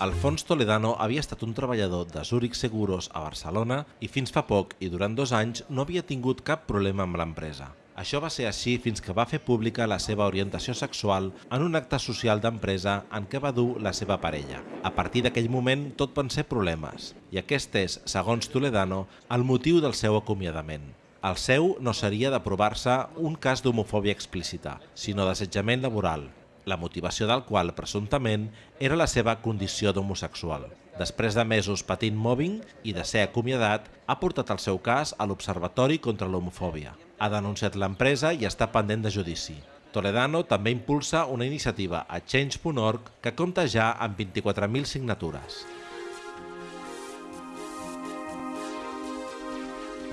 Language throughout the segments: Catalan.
Alfons Toledano havia estat un treballador de Zurich Seguros a Barcelona i fins fa poc i durant dos anys no havia tingut cap problema amb l'empresa. Això va ser així fins que va fer pública la seva orientació sexual en un acte social d'empresa en què va dur la seva parella. A partir d'aquell moment tot van ser problemes, i aquest és, segons Toledano, el motiu del seu acomiadament. El seu no seria d'aprovar-se un cas d'homofòbia explícita, sinó d'assetjament laboral, la motivació del qual, presumptament, era la seva condició d'homosexual. Després de mesos patint mobbing i de ser acomiadat, ha portat el seu cas a l'Observatori contra l'Homofòbia. Ha denunciat l'empresa i està pendent de judici. Toledano també impulsa una iniciativa a Change.org que compta ja amb 24.000 signatures.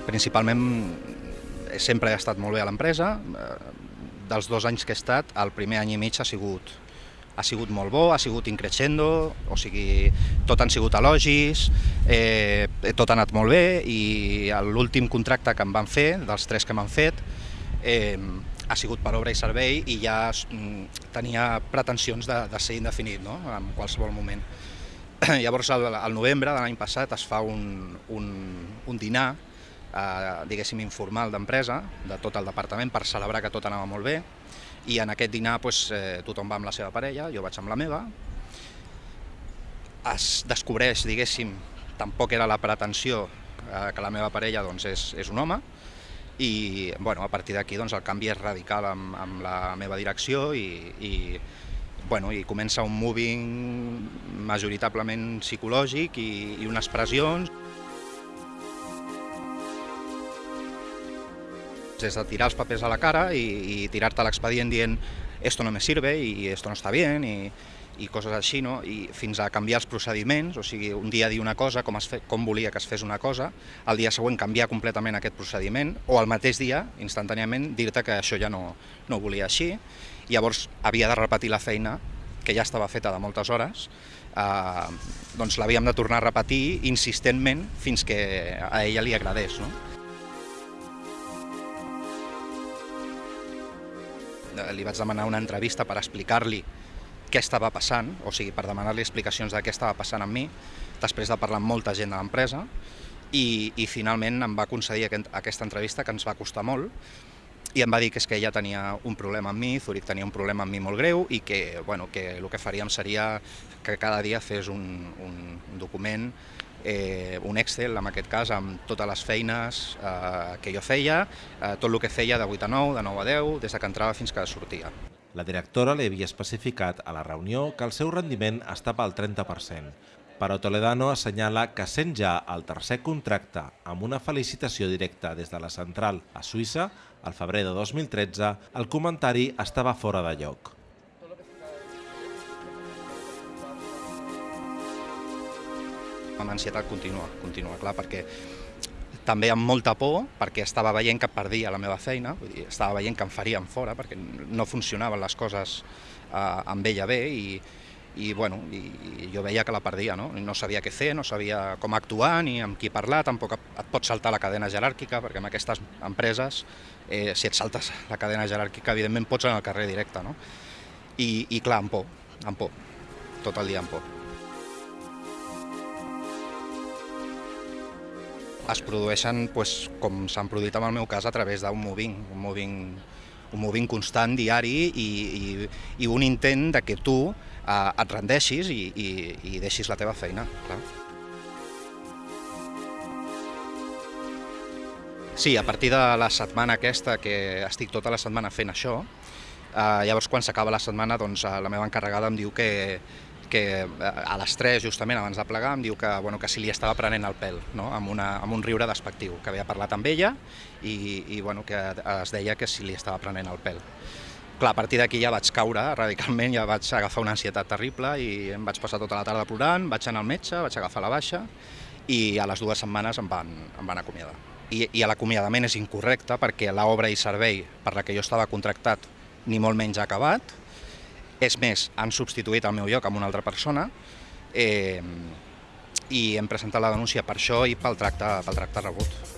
Principalment sempre he estat molt bé a l'empresa, dels dos anys que he estat, el primer any i mig ha sigut, ha sigut molt bo, ha sigut increixendo, o sigui, tot han sigut elogis, eh, tot ha anat molt bé i l'últim contracte que em van fer, dels tres que m'han fet, eh, ha sigut per obra i servei i ja mm, tenia pretensions de, de ser indefinit no? en qualsevol moment. Llavors, al, al novembre de l'any passat es fa un, un, un dinar eh, diguéssim, informal d'empresa, de tot el departament, per celebrar que tot anava molt bé, i en aquest dinar pues, eh, tothom va amb la seva parella, jo vaig amb la meva, es descobreix, diguéssim, tampoc era la pretensió eh, que la meva parella doncs, és, és un home, i bueno, a partir d'aquí doncs, el canvi és radical amb, amb la meva direcció i, i, bueno, i comença un moving majoritablement psicològic i, i unes pressions. És de tirar els papers a la cara i, i tirar-te l'expedient dient esto no me sirve i esto no està bien i, i coses així, no? I fins a canviar els procediments, o sigui, un dia dir una cosa, com, es fe, com volia que es fes una cosa, el dia següent canviar completament aquest procediment, o el mateix dia, instantàniament, dir-te que això ja no, no ho volia així. Llavors havia de repetir la feina, que ja estava feta de moltes hores, eh, doncs l'havíem de tornar a repetir insistentment fins que a ella li agradés. No? Li vaig demanar una entrevista per explicar-li què estava passant, o sigui, per demanar-li explicacions de què estava passant amb mi, després de parlar amb molta gent de l'empresa, i, i finalment em va concedir aquesta entrevista que ens va costar molt, i em va dir que és que ella tenia un problema amb mi, Zurich tenia un problema amb mi molt greu i que, bueno, que el que faríem seria que cada dia fes un, un document eh, un Excel, en aquest cas, amb totes les feines eh, que jo feia, eh, tot el que feia de 8 a 9, de 9 a 10, des que entrava fins que sortia. La directora li havia especificat a la reunió que el seu rendiment estava al 30%, però Toledano assenyala que sent ja el tercer contracte amb una felicitació directa des de la central a Suïssa, al febrer de 2013, el comentari estava fora de lloc. amb ansietat contínua, contínua, clar, perquè també amb molta por, perquè estava veient que perdia la meva feina, vull dir, estava veient que em farien fora, perquè no funcionaven les coses eh, amb ella bé i, i, bueno, i, i jo veia que la perdia, no? no sabia què fer, no sabia com actuar ni amb qui parlar, tampoc et pot saltar la cadena jeràrquica, perquè en aquestes empreses, eh, si et saltes la cadena jeràrquica, evidentment pots anar al carrer directe, no? I, i clar, amb por, amb por, tot el dia amb por. es produeixen, pues, com s'han produït en el meu cas, a través d'un moving, un moving, un moving constant, diari, i, i, i un intent de que tu eh, et rendeixis i, i, i deixis la teva feina. Clar. Sí, a partir de la setmana aquesta, que estic tota la setmana fent això, eh, llavors quan s'acaba la setmana doncs, eh, la meva encarregada em diu que, que eh, a les 3, justament abans de plegar, em diu que, bueno, que si li estava prenent el pèl, no? amb, una, amb un riure despectiu, que havia parlat amb ella i, i bueno, que es deia que si li estava prenent el pèl. Clar, a partir d'aquí ja vaig caure radicalment, ja vaig agafar una ansietat terrible i em vaig passar tota la tarda plorant, vaig anar al metge, vaig agafar la baixa i a les dues setmanes em van, em van acomiadar. I, i l'acomiadament és incorrecte perquè l'obra i servei per la que jo estava contractat ni molt menys acabat, és més, han substituït el meu lloc amb una altra persona eh, i hem presentat la denúncia per això i pel tracte, pel tracte rebut.